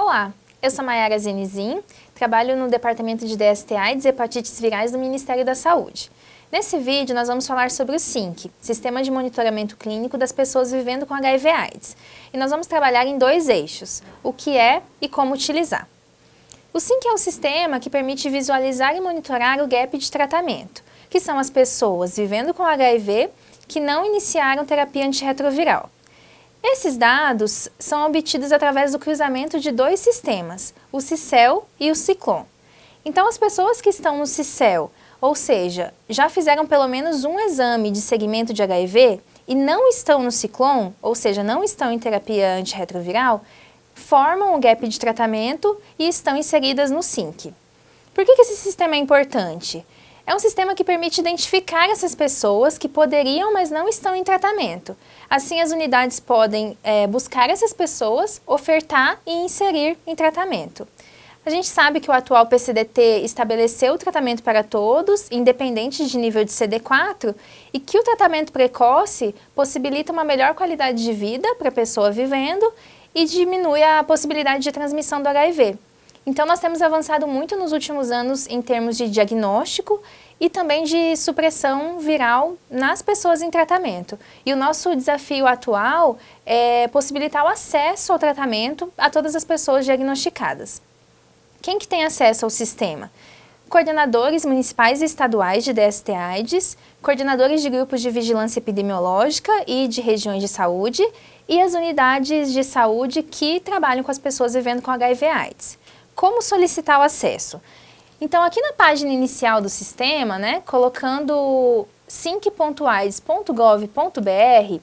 Olá, eu sou Mayara Zenizin, trabalho no Departamento de DSTA e Hepatites Virais do Ministério da Saúde. Nesse vídeo nós vamos falar sobre o SINC, Sistema de Monitoramento Clínico das Pessoas Vivendo com HIV AIDS. E nós vamos trabalhar em dois eixos, o que é e como utilizar. O SINC é um sistema que permite visualizar e monitorar o gap de tratamento, que são as pessoas vivendo com HIV que não iniciaram terapia antirretroviral. Esses dados são obtidos através do cruzamento de dois sistemas, o CICEL e o CICLON. Então, as pessoas que estão no CICEL, ou seja, já fizeram pelo menos um exame de segmento de HIV e não estão no CICLON, ou seja, não estão em terapia antirretroviral, formam o gap de tratamento e estão inseridas no SINC. Por que, que esse sistema é importante? É um sistema que permite identificar essas pessoas que poderiam, mas não estão em tratamento. Assim, as unidades podem é, buscar essas pessoas, ofertar e inserir em tratamento. A gente sabe que o atual PCDT estabeleceu o tratamento para todos, independente de nível de CD4, e que o tratamento precoce possibilita uma melhor qualidade de vida para a pessoa vivendo e diminui a possibilidade de transmissão do HIV. Então, nós temos avançado muito nos últimos anos em termos de diagnóstico e também de supressão viral nas pessoas em tratamento. E o nosso desafio atual é possibilitar o acesso ao tratamento a todas as pessoas diagnosticadas. Quem que tem acesso ao sistema? Coordenadores municipais e estaduais de DST-AIDS, coordenadores de grupos de vigilância epidemiológica e de regiões de saúde e as unidades de saúde que trabalham com as pessoas vivendo com HIV-AIDS. Como solicitar o acesso? Então, aqui na página inicial do sistema, né, colocando sync.aids.gov.br,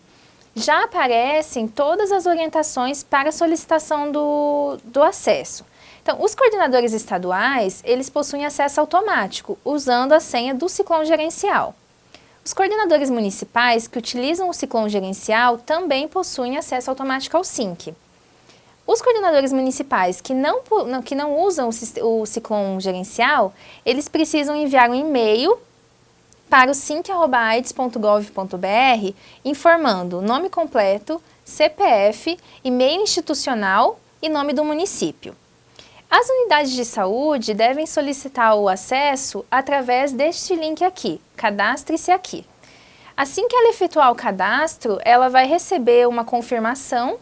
já aparecem todas as orientações para solicitação do, do acesso. Então, os coordenadores estaduais, eles possuem acesso automático, usando a senha do ciclone gerencial. Os coordenadores municipais que utilizam o ciclone gerencial também possuem acesso automático ao SYNC. Os coordenadores municipais que não, que não usam o, o Ciclone gerencial, eles precisam enviar um e-mail para o sync.aids.gov.br informando nome completo, CPF, e-mail institucional e nome do município. As unidades de saúde devem solicitar o acesso através deste link aqui, cadastre-se aqui. Assim que ela efetuar o cadastro, ela vai receber uma confirmação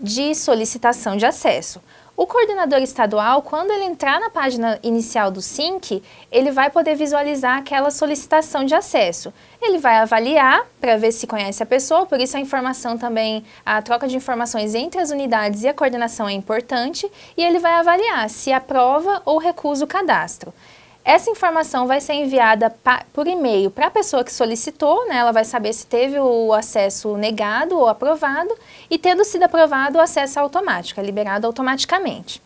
de solicitação de acesso. O coordenador estadual, quando ele entrar na página inicial do SINC, ele vai poder visualizar aquela solicitação de acesso. Ele vai avaliar para ver se conhece a pessoa, por isso a informação também, a troca de informações entre as unidades e a coordenação é importante, e ele vai avaliar se aprova ou recusa o cadastro. Essa informação vai ser enviada por e-mail para a pessoa que solicitou, né? ela vai saber se teve o acesso negado ou aprovado, e tendo sido aprovado, o acesso é automático, é liberado automaticamente.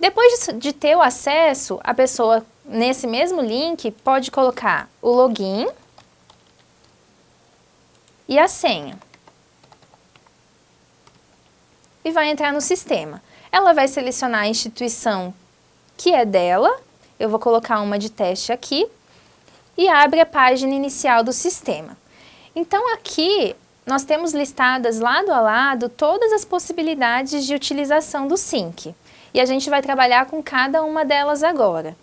Depois de ter o acesso, a pessoa, nesse mesmo link, pode colocar o login e a senha e vai entrar no sistema. Ela vai selecionar a instituição que é dela, eu vou colocar uma de teste aqui, e abre a página inicial do sistema. Então aqui nós temos listadas lado a lado todas as possibilidades de utilização do SYNC. E a gente vai trabalhar com cada uma delas agora.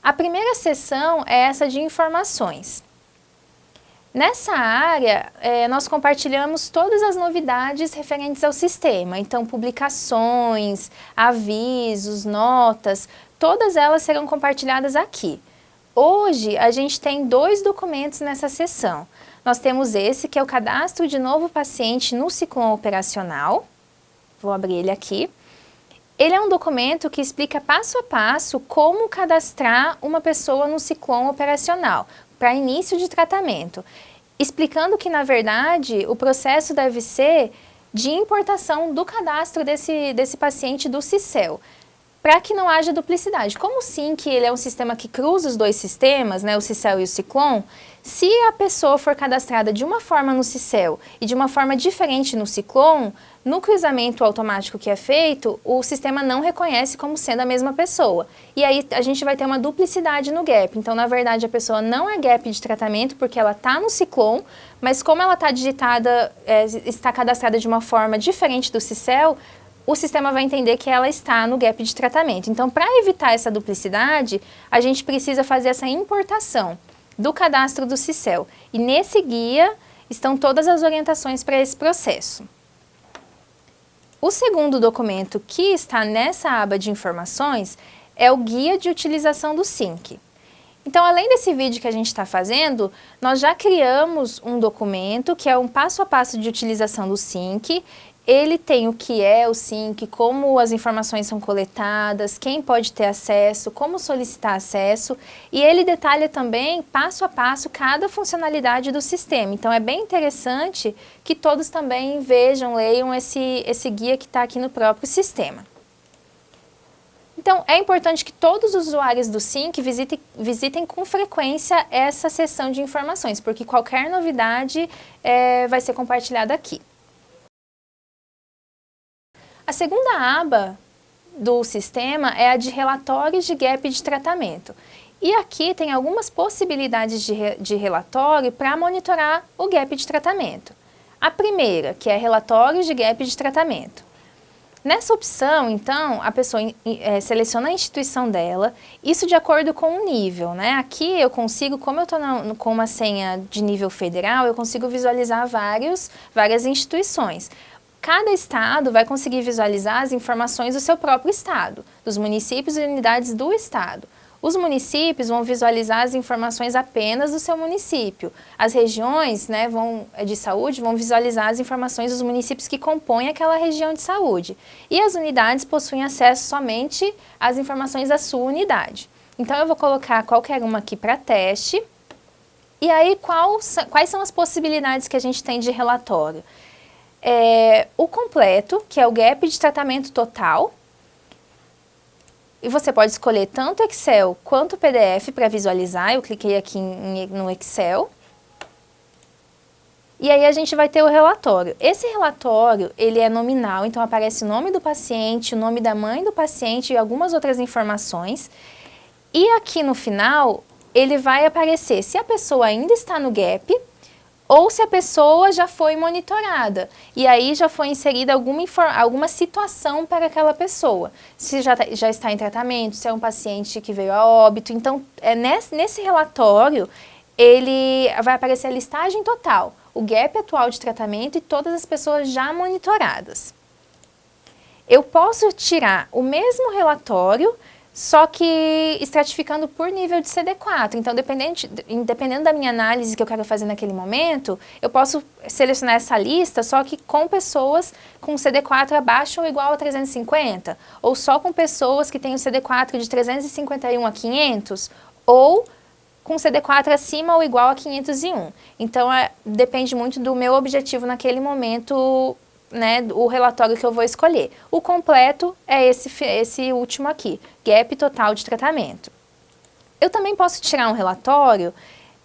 A primeira seção é essa de informações. Nessa área, é, nós compartilhamos todas as novidades referentes ao sistema, então publicações, avisos, notas, todas elas serão compartilhadas aqui. Hoje, a gente tem dois documentos nessa sessão. Nós temos esse, que é o cadastro de novo paciente no ciclone operacional. Vou abrir ele aqui. Ele é um documento que explica passo a passo como cadastrar uma pessoa no ciclone operacional, para início de tratamento, explicando que, na verdade, o processo deve ser de importação do cadastro desse, desse paciente do CICEL. para que não haja duplicidade. Como o SYNC ele é um sistema que cruza os dois sistemas, né, o CICEL e o Ciclone, se a pessoa for cadastrada de uma forma no CICEL e de uma forma diferente no Ciclone, no cruzamento automático que é feito, o sistema não reconhece como sendo a mesma pessoa. E aí a gente vai ter uma duplicidade no gap. Então, na verdade, a pessoa não é gap de tratamento porque ela está no Ciclone, mas como ela está digitada, é, está cadastrada de uma forma diferente do CICEL, o sistema vai entender que ela está no gap de tratamento. Então, para evitar essa duplicidade, a gente precisa fazer essa importação do cadastro do CICEL. E nesse guia estão todas as orientações para esse processo. O segundo documento que está nessa aba de informações é o Guia de Utilização do SYNC. Então, além desse vídeo que a gente está fazendo, nós já criamos um documento que é um passo a passo de utilização do SYNC ele tem o que é o SYNC, como as informações são coletadas, quem pode ter acesso, como solicitar acesso, e ele detalha também, passo a passo, cada funcionalidade do sistema. Então, é bem interessante que todos também vejam, leiam esse, esse guia que está aqui no próprio sistema. Então, é importante que todos os usuários do SYNC visitem, visitem com frequência essa seção de informações, porque qualquer novidade é, vai ser compartilhada aqui. A segunda aba do sistema é a de relatórios de gap de tratamento. E aqui tem algumas possibilidades de, re, de relatório para monitorar o gap de tratamento. A primeira, que é relatórios de gap de tratamento. Nessa opção, então, a pessoa é, seleciona a instituição dela, isso de acordo com o nível, né? Aqui eu consigo, como eu estou com uma senha de nível federal, eu consigo visualizar vários, várias instituições. Cada estado vai conseguir visualizar as informações do seu próprio estado, dos municípios e unidades do estado. Os municípios vão visualizar as informações apenas do seu município. As regiões né, vão, eh, de saúde vão visualizar as informações dos municípios que compõem aquela região de saúde. E as unidades possuem acesso somente às informações da sua unidade. Então, eu vou colocar qualquer uma aqui para teste. E aí, quais são as possibilidades que a gente tem de relatório? É, o completo, que é o gap de tratamento total. E você pode escolher tanto Excel quanto PDF para visualizar. Eu cliquei aqui em, no Excel. E aí a gente vai ter o relatório. Esse relatório, ele é nominal, então aparece o nome do paciente, o nome da mãe do paciente e algumas outras informações. E aqui no final, ele vai aparecer se a pessoa ainda está no gap, ou se a pessoa já foi monitorada e aí já foi inserida alguma, alguma situação para aquela pessoa. Se já, tá, já está em tratamento, se é um paciente que veio a óbito. Então, é nesse, nesse relatório, ele vai aparecer a listagem total, o gap atual de tratamento e todas as pessoas já monitoradas. Eu posso tirar o mesmo relatório só que estratificando por nível de CD4. Então, dependendo, dependendo da minha análise que eu quero fazer naquele momento, eu posso selecionar essa lista só que com pessoas com CD4 abaixo ou igual a 350, ou só com pessoas que têm o CD4 de 351 a 500, ou com CD4 acima ou igual a 501. Então, é, depende muito do meu objetivo naquele momento né, o relatório que eu vou escolher. O completo é esse, esse último aqui, gap total de tratamento. Eu também posso tirar um relatório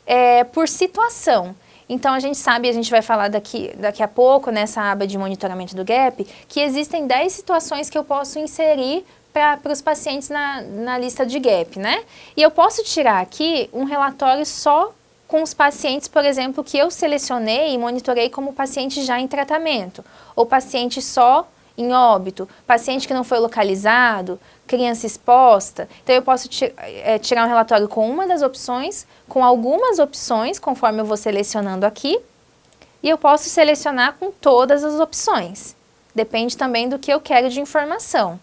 é, por situação. Então, a gente sabe, a gente vai falar daqui, daqui a pouco, nessa aba de monitoramento do GAP, que existem 10 situações que eu posso inserir para os pacientes na, na lista de GAP, né? E eu posso tirar aqui um relatório só com os pacientes, por exemplo, que eu selecionei e monitorei como paciente já em tratamento, ou paciente só em óbito, paciente que não foi localizado, criança exposta. Então, eu posso é, tirar um relatório com uma das opções, com algumas opções, conforme eu vou selecionando aqui, e eu posso selecionar com todas as opções. Depende também do que eu quero de informação.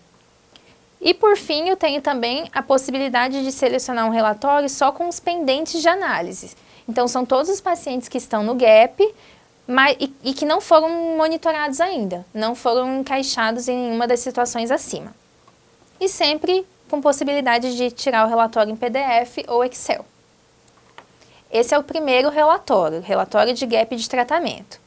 E por fim, eu tenho também a possibilidade de selecionar um relatório só com os pendentes de análise. Então, são todos os pacientes que estão no GAP mas, e, e que não foram monitorados ainda, não foram encaixados em uma das situações acima. E sempre com possibilidade de tirar o relatório em PDF ou Excel. Esse é o primeiro relatório, relatório de gap de tratamento.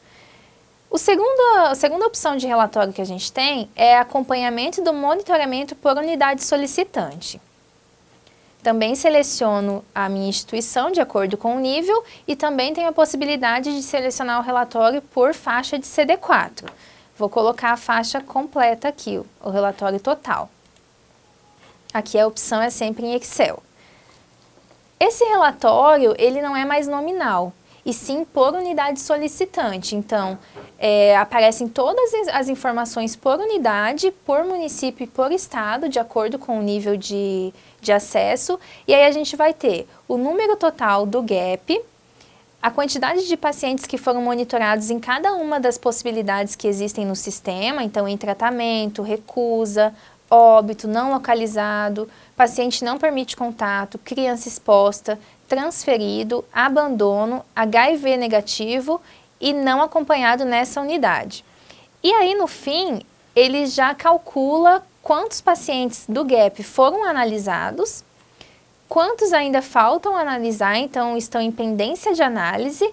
O segundo, a segunda opção de relatório que a gente tem é acompanhamento do monitoramento por unidade solicitante. Também seleciono a minha instituição de acordo com o nível e também tenho a possibilidade de selecionar o relatório por faixa de CD4. Vou colocar a faixa completa aqui, o relatório total. Aqui a opção é sempre em Excel. Esse relatório, ele não é mais nominal, e sim por unidade solicitante. Então, é, aparecem todas as informações por unidade, por município e por estado, de acordo com o nível de, de acesso. E aí a gente vai ter o número total do GAP, a quantidade de pacientes que foram monitorados em cada uma das possibilidades que existem no sistema, então em tratamento, recusa, óbito, não localizado, paciente não permite contato, criança exposta, transferido, abandono, HIV negativo e não acompanhado nessa unidade. E aí, no fim, ele já calcula quantos pacientes do GAP foram analisados, quantos ainda faltam analisar, então estão em pendência de análise,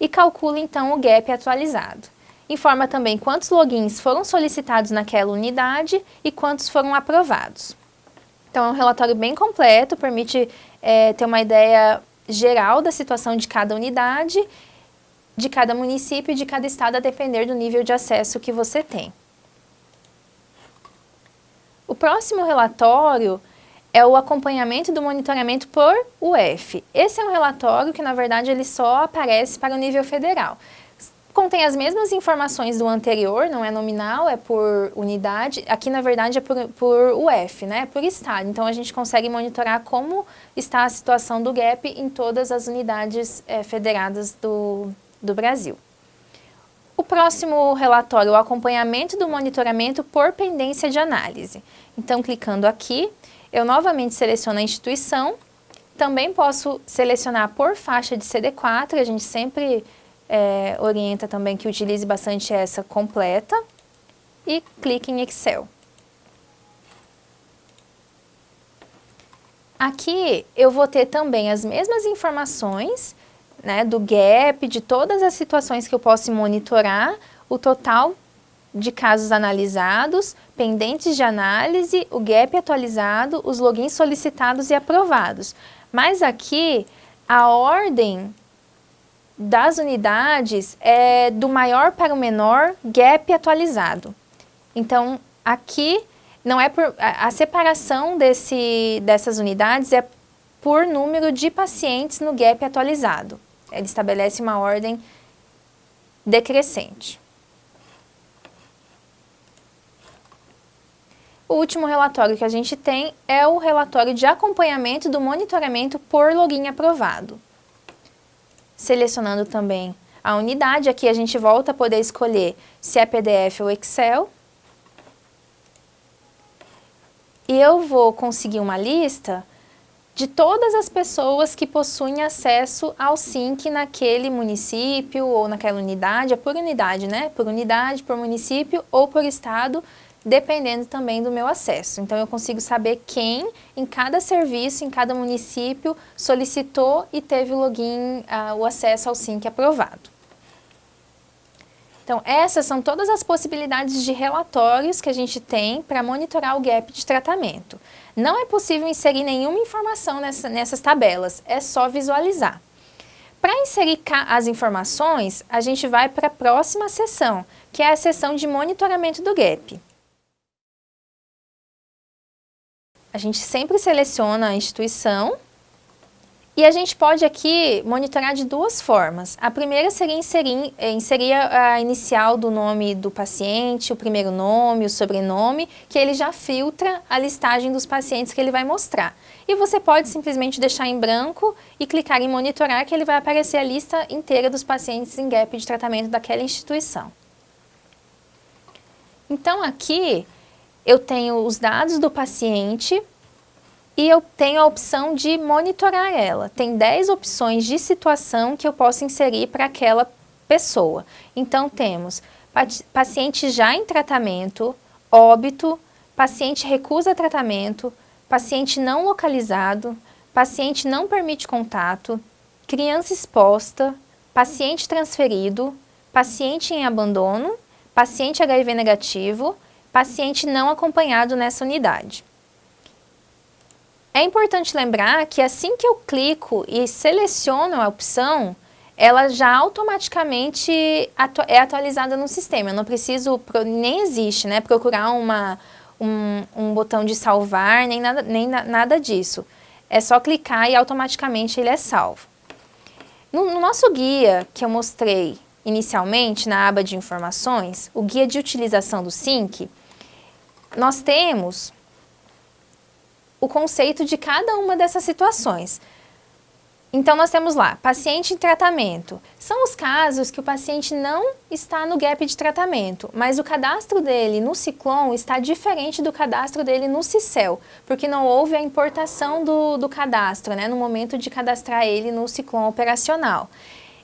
e calcula então o GAP atualizado. Informa também quantos logins foram solicitados naquela unidade e quantos foram aprovados. Então, é um relatório bem completo, permite é, ter uma ideia geral da situação de cada unidade, de cada município e de cada estado, a depender do nível de acesso que você tem. O próximo relatório é o acompanhamento do monitoramento por UF. Esse é um relatório que, na verdade, ele só aparece para o nível federal contém as mesmas informações do anterior, não é nominal, é por unidade. Aqui, na verdade, é por, por UF, né? por estado. Então, a gente consegue monitorar como está a situação do GAP em todas as unidades é, federadas do, do Brasil. O próximo relatório, o acompanhamento do monitoramento por pendência de análise. Então, clicando aqui, eu novamente seleciono a instituição. Também posso selecionar por faixa de CD4, a gente sempre é, orienta também que utilize bastante essa completa e clique em Excel. Aqui eu vou ter também as mesmas informações né, do gap, de todas as situações que eu posso monitorar, o total de casos analisados, pendentes de análise, o gap atualizado, os logins solicitados e aprovados. Mas aqui, a ordem das unidades é do maior para o menor gap atualizado. Então, aqui não é por, a, a separação desse, dessas unidades é por número de pacientes no gap atualizado. Ele estabelece uma ordem decrescente. O último relatório que a gente tem é o relatório de acompanhamento do monitoramento por login aprovado selecionando também a unidade. Aqui a gente volta a poder escolher se é PDF ou Excel. E eu vou conseguir uma lista de todas as pessoas que possuem acesso ao SINC naquele município ou naquela unidade, é por unidade, né? Por unidade, por município ou por estado, dependendo também do meu acesso. Então, eu consigo saber quem em cada serviço, em cada município, solicitou e teve o login, uh, o acesso ao SINC aprovado. Então, essas são todas as possibilidades de relatórios que a gente tem para monitorar o gap de tratamento. Não é possível inserir nenhuma informação nessa, nessas tabelas, é só visualizar. Para inserir as informações, a gente vai para a próxima seção, que é a seção de monitoramento do gap. A gente sempre seleciona a instituição e a gente pode aqui monitorar de duas formas. A primeira seria inserir, eh, inserir a inicial do nome do paciente, o primeiro nome, o sobrenome, que ele já filtra a listagem dos pacientes que ele vai mostrar. E você pode simplesmente deixar em branco e clicar em monitorar que ele vai aparecer a lista inteira dos pacientes em gap de tratamento daquela instituição. Então aqui eu tenho os dados do paciente e eu tenho a opção de monitorar ela. Tem 10 opções de situação que eu posso inserir para aquela pessoa. Então temos paciente já em tratamento, óbito, paciente recusa tratamento, paciente não localizado, paciente não permite contato, criança exposta, paciente transferido, paciente em abandono, paciente HIV negativo, paciente não acompanhado nessa unidade. É importante lembrar que assim que eu clico e seleciono a opção, ela já automaticamente atu é atualizada no sistema. Eu não preciso, nem existe, né, procurar uma, um, um botão de salvar, nem nada, nem na, nada disso. É só clicar e automaticamente ele é salvo. No, no nosso guia que eu mostrei inicialmente na aba de informações, o guia de utilização do SYNC, nós temos o conceito de cada uma dessas situações. Então, nós temos lá, paciente em tratamento. São os casos que o paciente não está no gap de tratamento, mas o cadastro dele no Ciclon está diferente do cadastro dele no Cicel, porque não houve a importação do, do cadastro, né, no momento de cadastrar ele no Ciclon operacional.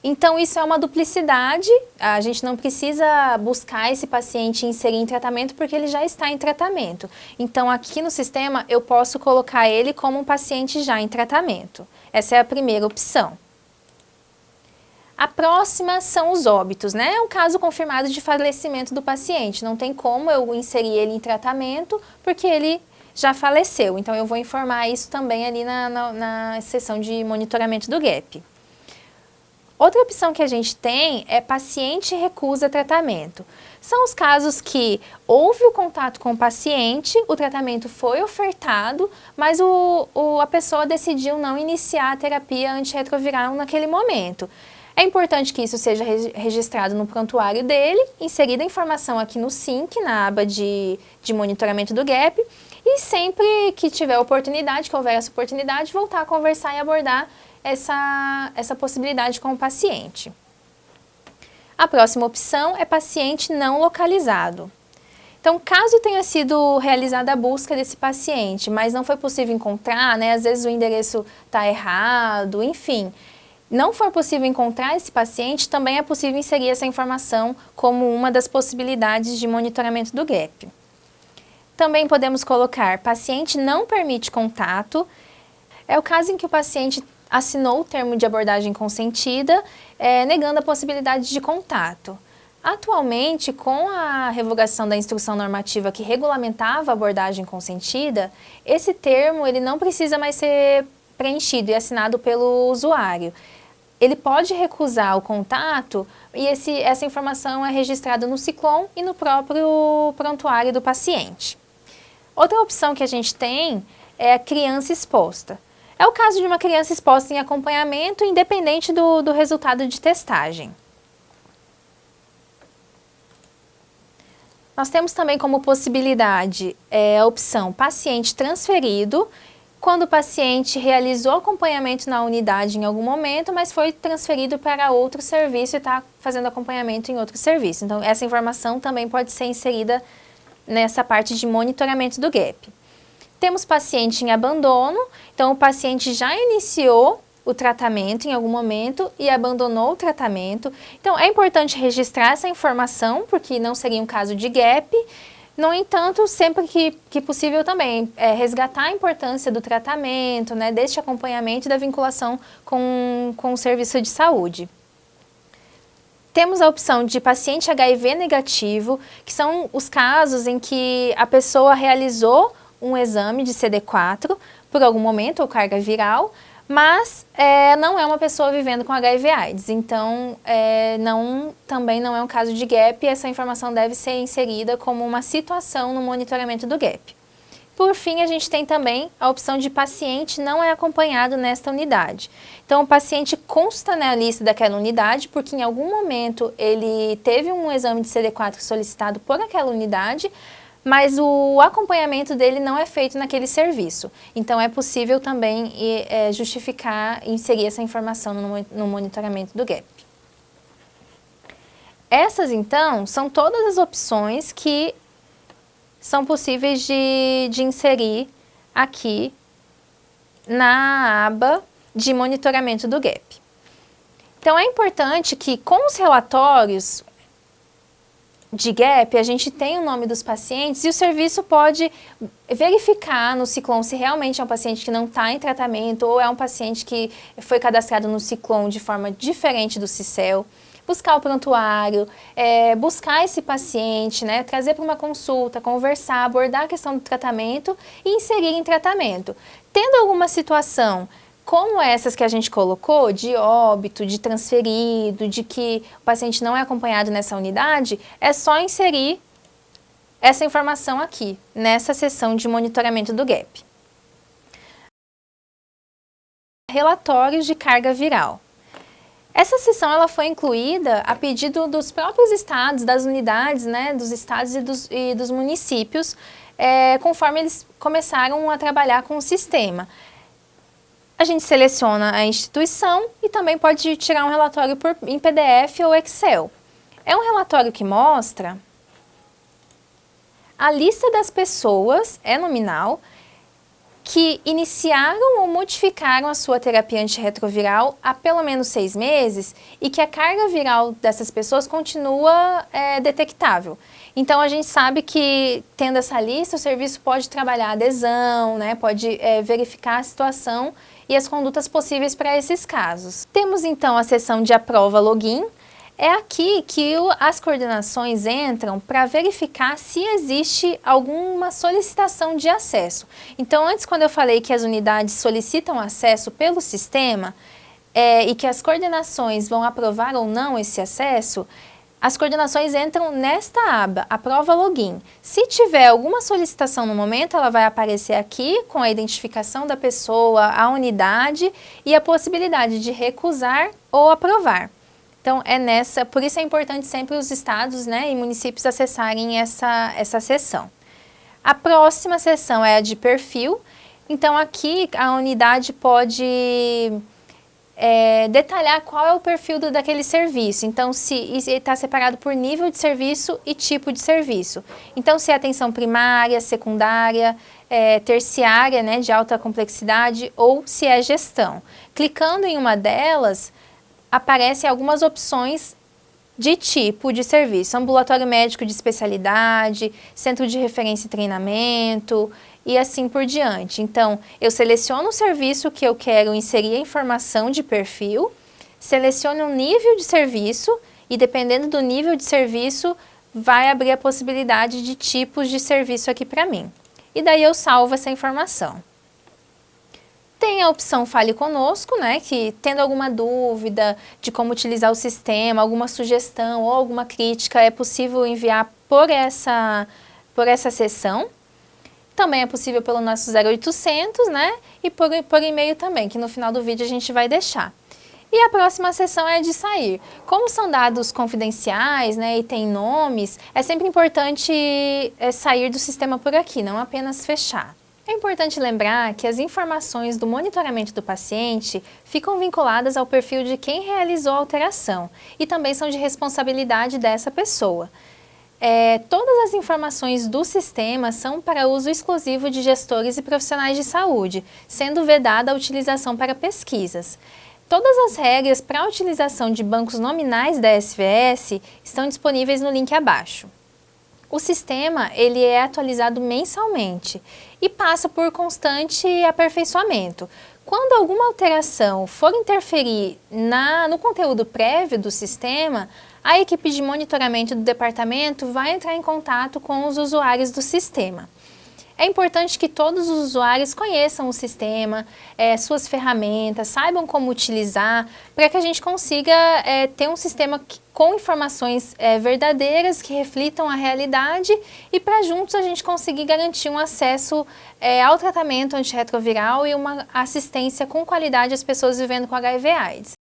Então, isso é uma duplicidade, a gente não precisa buscar esse paciente inserir em tratamento porque ele já está em tratamento. Então, aqui no sistema, eu posso colocar ele como um paciente já em tratamento. Essa é a primeira opção. A próxima são os óbitos, né? É um caso confirmado de falecimento do paciente. Não tem como eu inserir ele em tratamento porque ele já faleceu. Então, eu vou informar isso também ali na, na, na seção de monitoramento do GAP. Outra opção que a gente tem é paciente recusa tratamento. São os casos que houve o contato com o paciente, o tratamento foi ofertado, mas o, o, a pessoa decidiu não iniciar a terapia antirretroviral naquele momento. É importante que isso seja registrado no prontuário dele, inserida a informação aqui no SYNC, na aba de, de monitoramento do GAP, e sempre que tiver oportunidade, que houver essa oportunidade, voltar a conversar e abordar essa, essa possibilidade com o paciente. A próxima opção é paciente não localizado. Então, caso tenha sido realizada a busca desse paciente, mas não foi possível encontrar, né, às vezes o endereço está errado, enfim, não for possível encontrar esse paciente, também é possível inserir essa informação como uma das possibilidades de monitoramento do GAP. Também podemos colocar paciente não permite contato, é o caso em que o paciente assinou o termo de abordagem consentida, é, negando a possibilidade de contato. Atualmente, com a revogação da instrução normativa que regulamentava a abordagem consentida, esse termo ele não precisa mais ser preenchido e assinado pelo usuário. Ele pode recusar o contato e esse, essa informação é registrada no Ciclon e no próprio prontuário do paciente. Outra opção que a gente tem é a criança exposta. É o caso de uma criança exposta em acompanhamento independente do, do resultado de testagem. Nós temos também como possibilidade é, a opção paciente transferido, quando o paciente realizou acompanhamento na unidade em algum momento, mas foi transferido para outro serviço e está fazendo acompanhamento em outro serviço. Então, essa informação também pode ser inserida nessa parte de monitoramento do GAP. Temos paciente em abandono, então o paciente já iniciou o tratamento em algum momento e abandonou o tratamento. Então é importante registrar essa informação, porque não seria um caso de gap. No entanto, sempre que, que possível também, é, resgatar a importância do tratamento, né, deste acompanhamento e da vinculação com, com o serviço de saúde. Temos a opção de paciente HIV negativo, que são os casos em que a pessoa realizou um exame de CD4 por algum momento, ou carga viral, mas é, não é uma pessoa vivendo com HIV AIDS, então é, não, também não é um caso de GAP essa informação deve ser inserida como uma situação no monitoramento do GAP. Por fim, a gente tem também a opção de paciente não é acompanhado nesta unidade. Então, o paciente consta na lista daquela unidade porque em algum momento ele teve um exame de CD4 solicitado por aquela unidade, mas o acompanhamento dele não é feito naquele serviço. Então, é possível também é, justificar, inserir essa informação no, no monitoramento do GAP. Essas, então, são todas as opções que são possíveis de, de inserir aqui na aba de monitoramento do GAP. Então, é importante que com os relatórios, de GAP, a gente tem o nome dos pacientes e o serviço pode verificar no Ciclone se realmente é um paciente que não está em tratamento ou é um paciente que foi cadastrado no Ciclone de forma diferente do CICEL. buscar o prontuário, é, buscar esse paciente, né, trazer para uma consulta, conversar, abordar a questão do tratamento e inserir em tratamento. Tendo alguma situação como essas que a gente colocou, de óbito, de transferido, de que o paciente não é acompanhado nessa unidade, é só inserir essa informação aqui, nessa seção de monitoramento do GAP. Relatórios de carga viral. Essa seção ela foi incluída a pedido dos próprios estados, das unidades, né, dos estados e dos, e dos municípios, é, conforme eles começaram a trabalhar com o sistema a gente seleciona a instituição e também pode tirar um relatório por, em PDF ou Excel. É um relatório que mostra a lista das pessoas, é nominal, que iniciaram ou modificaram a sua terapia antirretroviral há pelo menos seis meses e que a carga viral dessas pessoas continua é, detectável. Então, a gente sabe que, tendo essa lista, o serviço pode trabalhar adesão, né, pode é, verificar a situação e as condutas possíveis para esses casos. Temos então a seção de aprova login, é aqui que as coordenações entram para verificar se existe alguma solicitação de acesso. Então, antes quando eu falei que as unidades solicitam acesso pelo sistema é, e que as coordenações vão aprovar ou não esse acesso, as coordenações entram nesta aba, a prova login. Se tiver alguma solicitação no momento, ela vai aparecer aqui com a identificação da pessoa, a unidade e a possibilidade de recusar ou aprovar. Então, é nessa, por isso é importante sempre os estados né, e municípios acessarem essa, essa seção. A próxima seção é a de perfil. Então, aqui a unidade pode é, detalhar qual é o perfil do, daquele serviço. Então, se está separado por nível de serviço e tipo de serviço. Então, se é atenção primária, secundária, é, terciária, né, de alta complexidade, ou se é gestão. Clicando em uma delas, aparecem algumas opções de tipo de serviço, ambulatório médico de especialidade, centro de referência e treinamento e assim por diante. Então, eu seleciono o serviço que eu quero inserir a informação de perfil, seleciono o nível de serviço e dependendo do nível de serviço, vai abrir a possibilidade de tipos de serviço aqui para mim. E daí eu salvo essa informação. Tem a opção Fale Conosco, né, que tendo alguma dúvida de como utilizar o sistema, alguma sugestão ou alguma crítica, é possível enviar por essa, por essa sessão. Também é possível pelo nosso 0800, né, e por, por e-mail também, que no final do vídeo a gente vai deixar. E a próxima sessão é de sair. Como são dados confidenciais né, e tem nomes, é sempre importante é, sair do sistema por aqui, não apenas fechar. É importante lembrar que as informações do monitoramento do paciente ficam vinculadas ao perfil de quem realizou a alteração e também são de responsabilidade dessa pessoa. É, todas as informações do sistema são para uso exclusivo de gestores e profissionais de saúde, sendo vedada a utilização para pesquisas. Todas as regras para a utilização de bancos nominais da SVS estão disponíveis no link abaixo. O sistema ele é atualizado mensalmente e passa por constante aperfeiçoamento. Quando alguma alteração for interferir na, no conteúdo prévio do sistema, a equipe de monitoramento do departamento vai entrar em contato com os usuários do sistema. É importante que todos os usuários conheçam o sistema, é, suas ferramentas, saibam como utilizar, para que a gente consiga é, ter um sistema que, com informações é, verdadeiras que reflitam a realidade e para juntos a gente conseguir garantir um acesso é, ao tratamento antirretroviral e uma assistência com qualidade às pessoas vivendo com HIV AIDS.